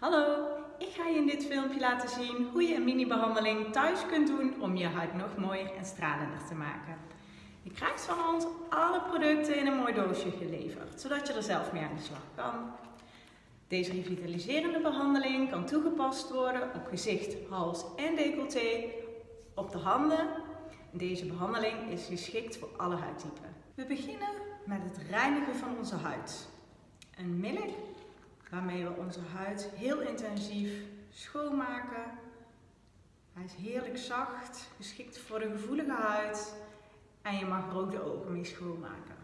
Hallo, ik ga je in dit filmpje laten zien hoe je een mini-behandeling thuis kunt doen om je huid nog mooier en stralender te maken. Je krijgt van ons alle producten in een mooi doosje geleverd, zodat je er zelf mee aan de slag kan. Deze revitaliserende behandeling kan toegepast worden op gezicht, hals en decolleté, op de handen. Deze behandeling is geschikt voor alle huidtypen. We beginnen met het reinigen van onze huid. Een middel waarmee we onze huid heel intensief schoonmaken. Hij is heerlijk zacht, geschikt voor de gevoelige huid en je mag er ook de ogen mee schoonmaken.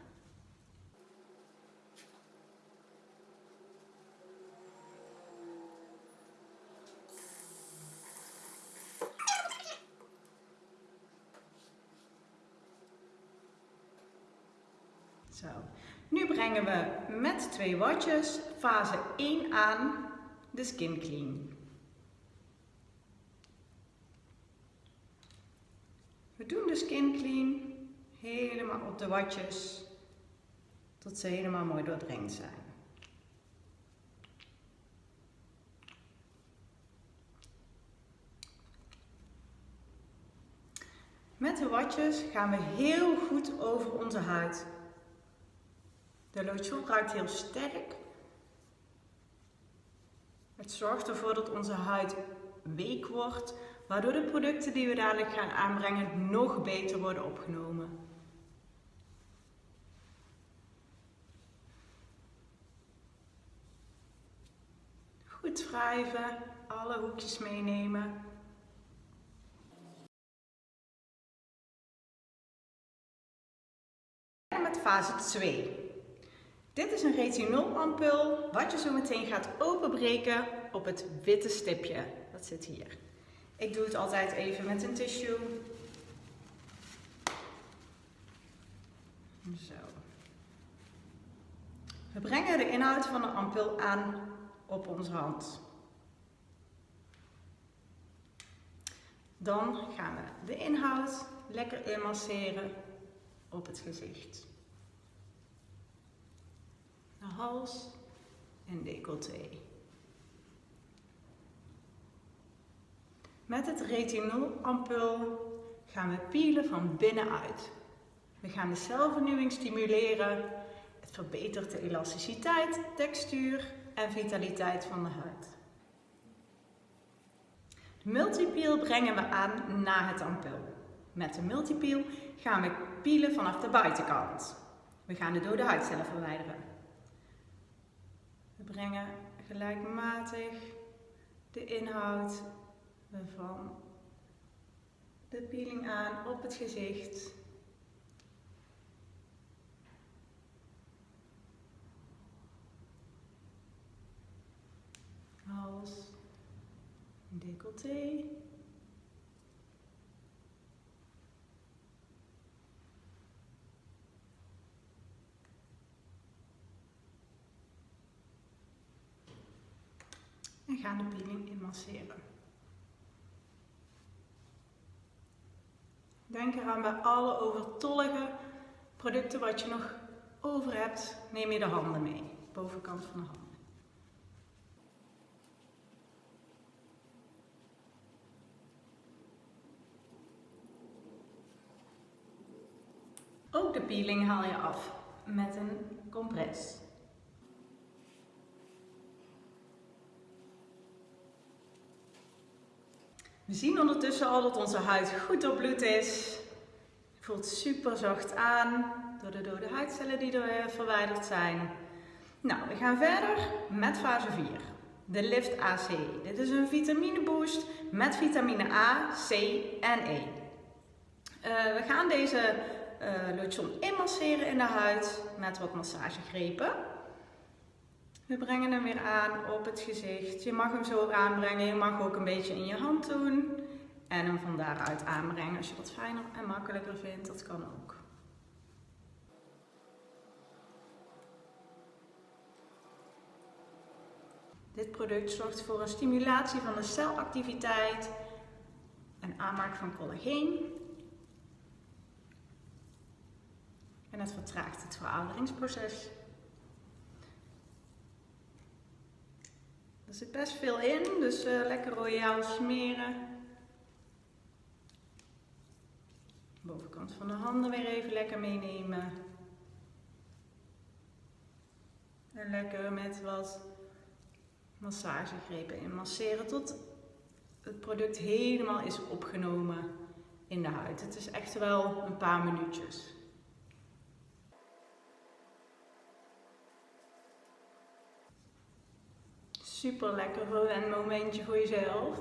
Zo. Nu brengen we met twee watjes fase 1 aan de Skin Clean. We doen de Skin Clean helemaal op de watjes tot ze helemaal mooi doordringd zijn. Met de watjes gaan we heel goed over onze huid de lotion ruikt heel sterk. Het zorgt ervoor dat onze huid week wordt, waardoor de producten die we dadelijk gaan aanbrengen nog beter worden opgenomen. Goed wrijven, alle hoekjes meenemen. En met fase 2. Dit is een retinolampul wat je zo meteen gaat openbreken op het witte stipje. Dat zit hier. Ik doe het altijd even met een tissue. Zo. We brengen de inhoud van de ampul aan op onze hand. Dan gaan we de inhoud lekker inmasseren op het gezicht hals en decolleté. Met het retinolampul gaan we pielen van binnenuit. We gaan de celvernieuwing stimuleren. Het verbetert de elasticiteit, textuur en vitaliteit van de huid. De multipeel brengen we aan na het ampul. Met de multipeel gaan we pielen vanaf de buitenkant. We gaan de dode huidcellen verwijderen. We brengen gelijkmatig de inhoud van de peeling aan op het gezicht. Hals, decolleté. En gaan de peeling inmasseren. Denk eraan bij alle overtollige producten wat je nog over hebt, neem je de handen mee, bovenkant van de handen. Ook de peeling haal je af met een compress. We zien ondertussen al dat onze huid goed doorbloed is. Voelt super zacht aan door de dode huidcellen die er eh, verwijderd zijn. Nou, we gaan verder met fase 4. De Lift AC. Dit is een vitamine boost met vitamine A, C en E. Uh, we gaan deze uh, lotion inmasseren in de huid met wat massagegrepen. We brengen hem weer aan op het gezicht. Je mag hem zo aanbrengen. Je mag ook een beetje in je hand doen. En hem van daaruit aanbrengen als je dat fijner en makkelijker vindt. Dat kan ook. Dit product zorgt voor een stimulatie van de celactiviteit en aanmaak van collageen. En het vertraagt het verouderingsproces. Zit best veel in, dus uh, lekker royaal smeren. Bovenkant van de handen weer even lekker meenemen. En lekker met wat massagegrepen in masseren tot het product helemaal is opgenomen in de huid. Het is echt wel een paar minuutjes. Super lekker voor een momentje voor jezelf.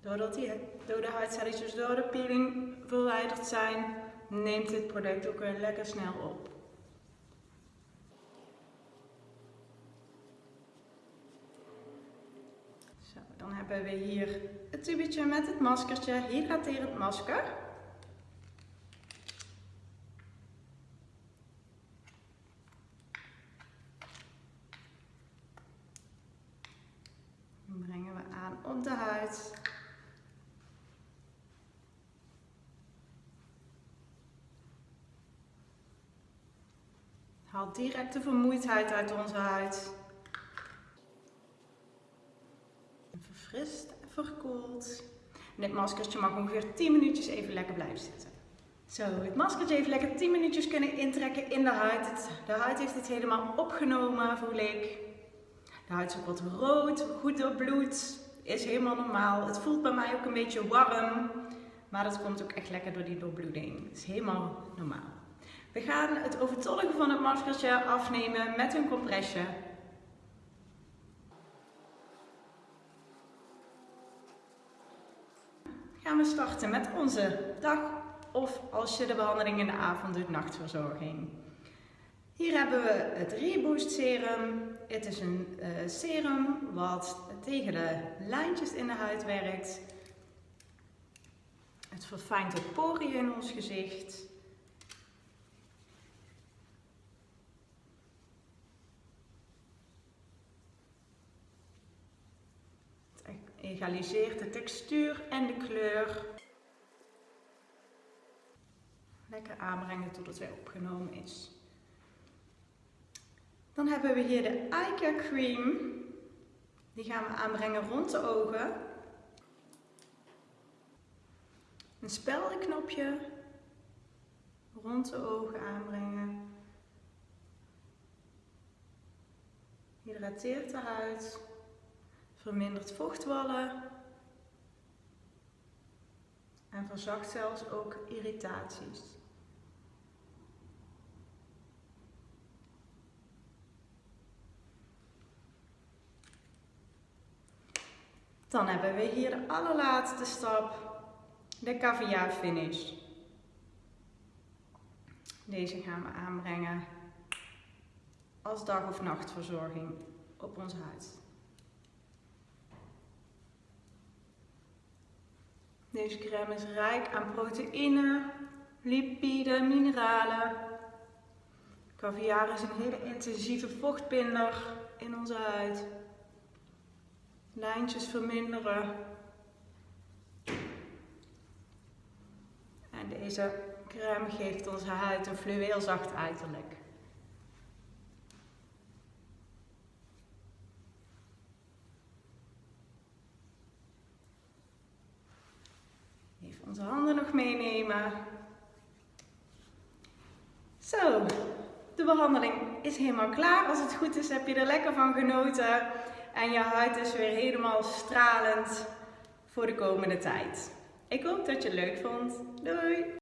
Doordat die dode huidcelletjes door de peeling verwijderd zijn, neemt dit product ook weer lekker snel op. Zo, dan hebben we hier het tubetje met het maskertje, hydraterend masker. Dan brengen we aan op de huid. Haal direct de vermoeidheid uit onze huid. En verkoeld. dit maskertje mag ongeveer 10 minuutjes even lekker blijven zitten. Zo, het maskertje even lekker 10 minuutjes kunnen intrekken in de huid. De huid heeft het helemaal opgenomen, voel ik. De huid is ook wat rood, goed doorbloed. Is helemaal normaal. Het voelt bij mij ook een beetje warm. Maar dat komt ook echt lekker door die doorbloeding. Het is helemaal normaal. We gaan het overtollige van het maskertje afnemen met een compressje. Gaan we starten met onze dag of als je de behandeling in de avond doet, nachtverzorging. Hier hebben we het Reboost Serum. Het is een uh, serum wat tegen de lijntjes in de huid werkt. Het verfijnt de poriën in ons gezicht. Egaliseert de textuur en de kleur. Lekker aanbrengen tot het weer opgenomen is. Dan hebben we hier de Eye Cream. Die gaan we aanbrengen rond de ogen. Een speldenknopje rond de ogen aanbrengen. Hydrateert de huid vermindert vochtwallen en verzacht zelfs ook irritaties. Dan hebben we hier de allerlaatste stap, de caviar finish. Deze gaan we aanbrengen als dag- of nachtverzorging op onze huid. Deze crème is rijk aan proteïne, lipide, mineralen. Caviar is een hele intensieve vochtbinder in onze huid. Lijntjes verminderen. En deze crème geeft onze huid een fluweelzacht uiterlijk. Onze handen nog meenemen. Zo, de behandeling is helemaal klaar. Als het goed is heb je er lekker van genoten. En je huid is weer helemaal stralend voor de komende tijd. Ik hoop dat je het leuk vond. Doei!